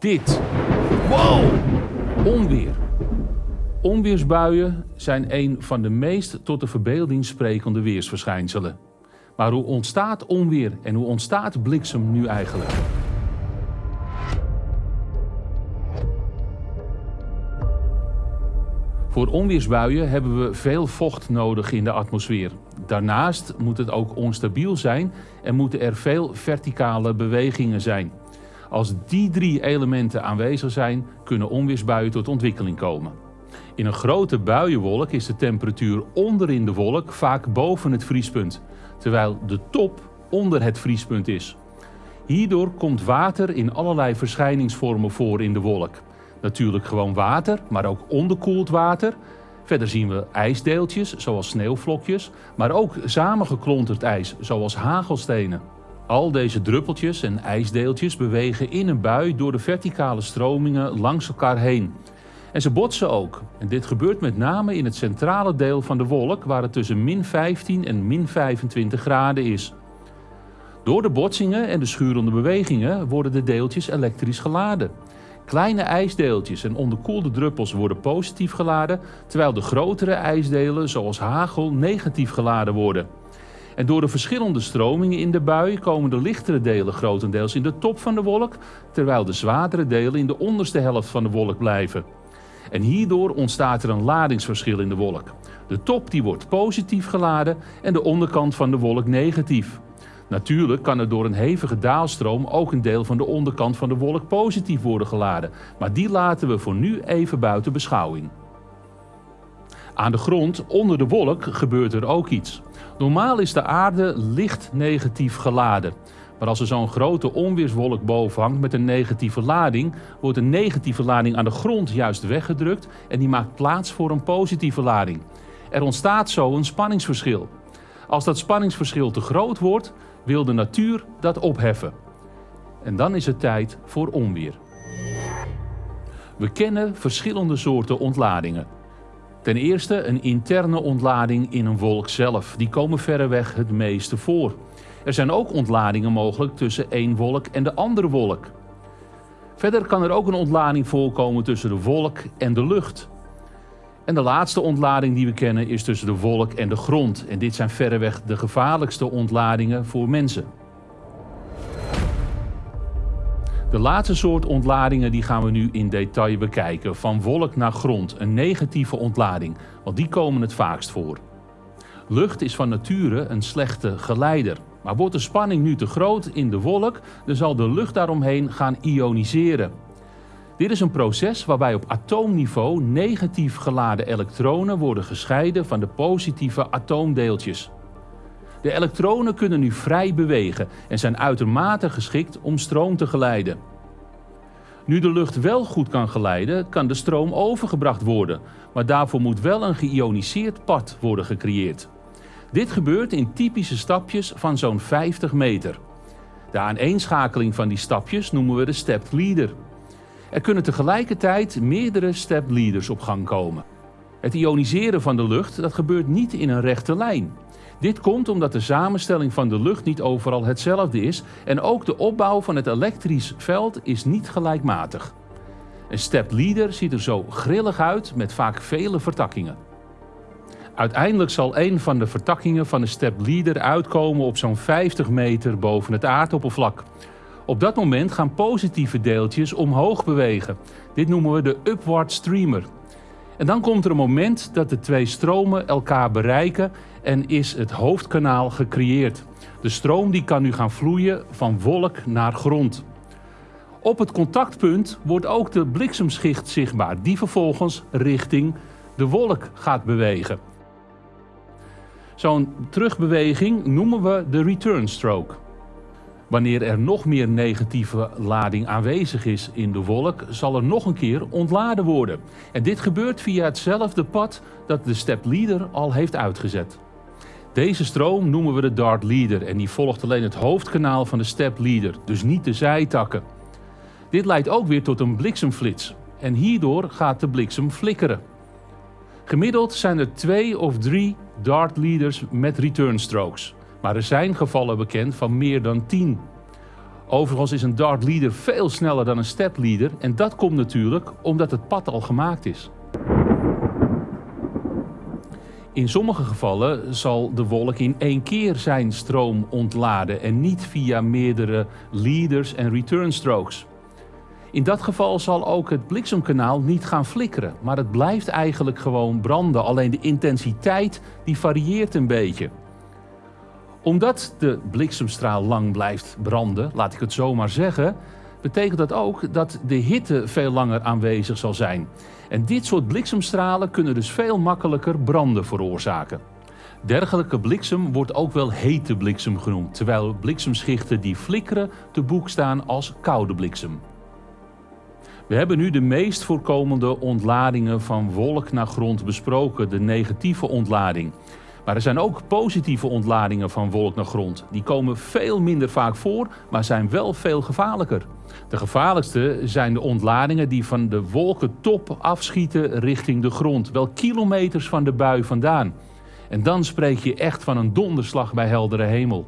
dit. Wow! Onweer. Onweersbuien zijn een van de meest tot de verbeelding sprekende weersverschijnselen. Maar hoe ontstaat onweer en hoe ontstaat bliksem nu eigenlijk? Voor onweersbuien hebben we veel vocht nodig in de atmosfeer. Daarnaast moet het ook onstabiel zijn en moeten er veel verticale bewegingen zijn. Als die drie elementen aanwezig zijn, kunnen onweersbuien tot ontwikkeling komen. In een grote buienwolk is de temperatuur onderin de wolk vaak boven het vriespunt, terwijl de top onder het vriespunt is. Hierdoor komt water in allerlei verschijningsvormen voor in de wolk. Natuurlijk gewoon water, maar ook onderkoeld water. Verder zien we ijsdeeltjes, zoals sneeuwvlokjes, maar ook samengeklonterd ijs, zoals hagelstenen. Al deze druppeltjes en ijsdeeltjes bewegen in een bui door de verticale stromingen langs elkaar heen. En ze botsen ook. En dit gebeurt met name in het centrale deel van de wolk, waar het tussen min 15 en min 25 graden is. Door de botsingen en de schurende bewegingen worden de deeltjes elektrisch geladen. Kleine ijsdeeltjes en onderkoelde druppels worden positief geladen, terwijl de grotere ijsdelen, zoals hagel, negatief geladen worden. En door de verschillende stromingen in de bui komen de lichtere delen grotendeels in de top van de wolk, terwijl de zwaardere delen in de onderste helft van de wolk blijven. En hierdoor ontstaat er een ladingsverschil in de wolk. De top die wordt positief geladen en de onderkant van de wolk negatief. Natuurlijk kan er door een hevige daalstroom ook een deel van de onderkant van de wolk positief worden geladen, maar die laten we voor nu even buiten beschouwing. Aan de grond, onder de wolk, gebeurt er ook iets. Normaal is de aarde licht negatief geladen. Maar als er zo'n grote onweerswolk boven hangt met een negatieve lading, wordt een negatieve lading aan de grond juist weggedrukt en die maakt plaats voor een positieve lading. Er ontstaat zo een spanningsverschil. Als dat spanningsverschil te groot wordt, wil de natuur dat opheffen. En dan is het tijd voor onweer. We kennen verschillende soorten ontladingen. Ten eerste een interne ontlading in een wolk zelf. Die komen verreweg het meeste voor. Er zijn ook ontladingen mogelijk tussen één wolk en de andere wolk. Verder kan er ook een ontlading voorkomen tussen de wolk en de lucht. En de laatste ontlading die we kennen is tussen de wolk en de grond. En dit zijn verreweg de gevaarlijkste ontladingen voor mensen. De laatste soort ontladingen die gaan we nu in detail bekijken. Van wolk naar grond, een negatieve ontlading, want die komen het vaakst voor. Lucht is van nature een slechte geleider. Maar wordt de spanning nu te groot in de wolk, dan zal de lucht daaromheen gaan ioniseren. Dit is een proces waarbij op atoomniveau negatief geladen elektronen worden gescheiden van de positieve atoomdeeltjes. De elektronen kunnen nu vrij bewegen en zijn uitermate geschikt om stroom te geleiden. Nu de lucht wel goed kan geleiden, kan de stroom overgebracht worden, maar daarvoor moet wel een geïoniseerd pad worden gecreëerd. Dit gebeurt in typische stapjes van zo'n 50 meter. De aaneenschakeling van die stapjes noemen we de stepped leader. Er kunnen tegelijkertijd meerdere step leaders op gang komen. Het ioniseren van de lucht dat gebeurt niet in een rechte lijn. Dit komt omdat de samenstelling van de lucht niet overal hetzelfde is en ook de opbouw van het elektrisch veld is niet gelijkmatig. Een step leader ziet er zo grillig uit met vaak vele vertakkingen. Uiteindelijk zal een van de vertakkingen van de step leader uitkomen op zo'n 50 meter boven het aardoppervlak. Op dat moment gaan positieve deeltjes omhoog bewegen. Dit noemen we de upward streamer. En dan komt er een moment dat de twee stromen elkaar bereiken en is het hoofdkanaal gecreëerd. De stroom die kan nu gaan vloeien van wolk naar grond. Op het contactpunt wordt ook de bliksemschicht zichtbaar, die vervolgens richting de wolk gaat bewegen. Zo'n terugbeweging noemen we de return stroke. Wanneer er nog meer negatieve lading aanwezig is in de wolk, zal er nog een keer ontladen worden. En dit gebeurt via hetzelfde pad dat de step leader al heeft uitgezet. Deze stroom noemen we de dart leader en die volgt alleen het hoofdkanaal van de step leader, dus niet de zijtakken. Dit leidt ook weer tot een bliksemflits en hierdoor gaat de bliksem flikkeren. Gemiddeld zijn er twee of drie dart leaders met return strokes. Maar er zijn gevallen bekend van meer dan 10. Overigens is een dart leader veel sneller dan een step leader en dat komt natuurlijk omdat het pad al gemaakt is. In sommige gevallen zal de wolk in één keer zijn stroom ontladen en niet via meerdere leaders en return strokes. In dat geval zal ook het bliksemkanaal niet gaan flikkeren, maar het blijft eigenlijk gewoon branden. Alleen de intensiteit die varieert een beetje. Omdat de bliksemstraal lang blijft branden, laat ik het zo maar zeggen, betekent dat ook dat de hitte veel langer aanwezig zal zijn. En dit soort bliksemstralen kunnen dus veel makkelijker branden veroorzaken. Dergelijke bliksem wordt ook wel hete bliksem genoemd, terwijl bliksemschichten die flikkeren te boek staan als koude bliksem. We hebben nu de meest voorkomende ontladingen van wolk naar grond besproken, de negatieve ontlading. Maar er zijn ook positieve ontladingen van wolk naar grond. Die komen veel minder vaak voor, maar zijn wel veel gevaarlijker. De gevaarlijkste zijn de ontladingen die van de wolkentop afschieten richting de grond, wel kilometers van de bui vandaan. En dan spreek je echt van een donderslag bij heldere hemel.